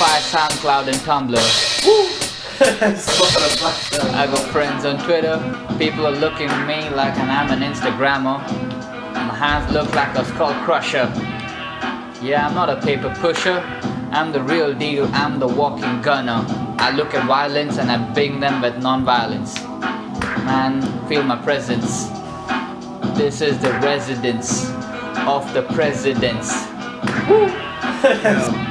Spotify, SoundCloud, and Tumblr. Spotify. I got friends on Twitter. People are looking at me like I'm an Instagrammer. My hands look like a skull crusher. Yeah, I'm not a paper pusher. I'm the real deal. I'm the walking gunner. I look at violence and I bring them with non-violence. Man, feel my presence. This is the residence of the presidents.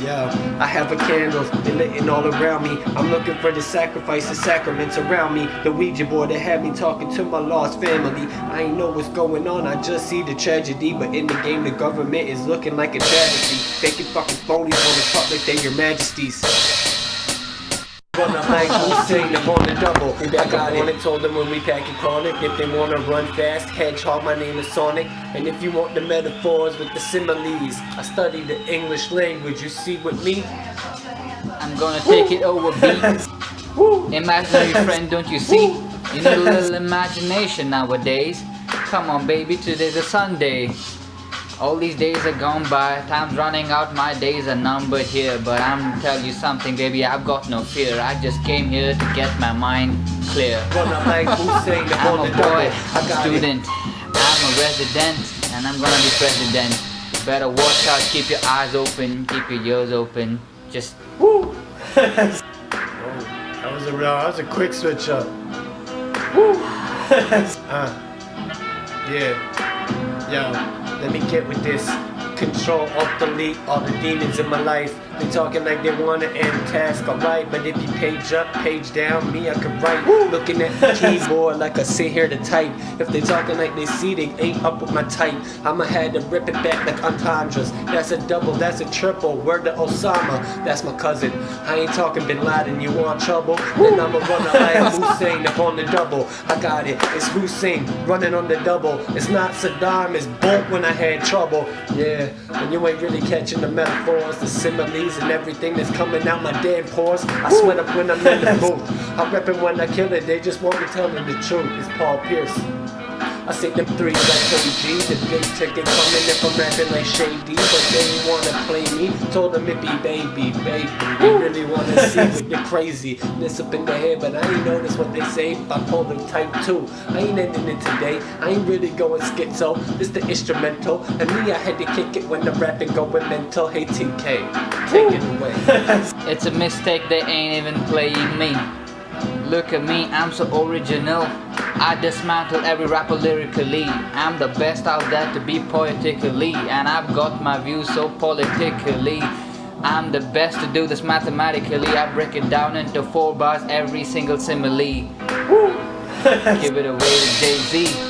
Yeah, I have a candle, they lit all around me. I'm looking for the sacrifice the sacraments around me. The Ouija board that had me talking to my lost family. I ain't know what's going on, I just see the tragedy. But in the game, the government is looking like a travesty. Faking fucking phonies on the public, they your majesties. Run up like Hussein, I'm on the double. I got it. Told them when we pack it chronic. If they wanna run fast, hedgehog, my name is Sonic. And if you want the metaphors with the similes, I study the English language. You see with me? I'm gonna take it over beats. Imaginary friend, don't you see? You need a little imagination nowadays. Come on, baby, today's a Sunday. All these days are gone by, time's running out, my days are numbered here. But I'm tell you something, baby, I've got no fear. I just came here to get my mind clear. Run up like Hussein, I'm a boy, a student, I'm a resident, and I'm gonna be president. You better watch out, keep your eyes open, keep your ears open. Just Woo! that was a real, that was a quick switch up. Woo! uh, yeah. Yo, let me get with this. Control, alt, delete all the demons in my life. They talking like they wanna end task, alright. But if you page up, page down, me I could write. Looking at the keyboard like I sit here to type. If they talking like they see they ain't up with my type, I'ma had to rip it back like entendres. That's a double, that's a triple. Word to Osama, that's my cousin. I ain't talking Bin Laden, you want trouble? Then I'ma run a like Hussein up on the double. I got it, it's Hussein running on the double. It's not Saddam, it's Bolt when I had trouble. Yeah, and you ain't really catching the metaphors, the similes, and everything that's coming out my damn pores. I sweat up when I'm in the booth. I'm repping when I kill it, they just want me telling the truth. It's Paul Pierce. I see them threes like Cody G, the big ticket coming if I'm rapping like Shady, but they wanna play me. Told them it be baby, baby. They really wanna see what you're crazy. This up in the head, but I ain't notice what they say. If I pull them type two, I ain't ending it today. I ain't really going schizo. This the instrumental, and me I had to kick it when the rapping going mental. Hey TK, take it away. It's a mistake they ain't even playing me. Look at me, I'm so original. I dismantle every rapper lyrically. I'm the best out there to be poetically, and I've got my views so politically. I'm the best to do this mathematically. I break it down into four bars, every single simile. Give it away to Jay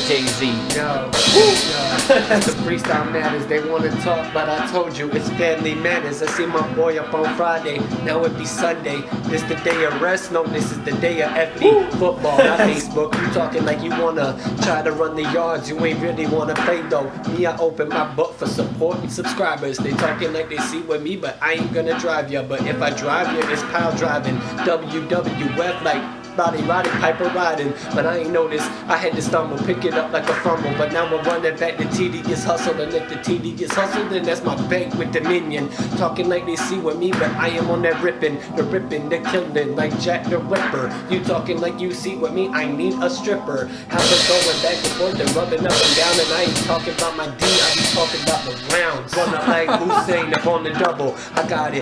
Z, the real Jay Z. Yo, freestyle matters, they wanna talk, but I told you it's family matters. I see my boy up on Friday, now it be Sunday. This the day of rest, no, this is the day of FB football, not Facebook. You talking like you wanna try to run the yards, you ain't really wanna play though. Me, I open my book for support and subscribers. They talking like they see with me, but I ain't gonna drive ya. But if I drive ya, it's pile driving. WWF like Roddy, Roddy Piper riding, but I ain't noticed. I had to stumble, pick it up like a fumble, but now I'm running back. The TD gets hustled, and if the TD gets hustled, then that's my bank with Dominion. Talking like they see with me, but I am on that ripping, the ripping, the killing, like Jack the Ripper. You talking like you see with me? I need a stripper. Have it going back and forth and rubbing up and down, and I ain't talking about my D, I be talking about the rounds. Run up like Hussein up on the double. I got it.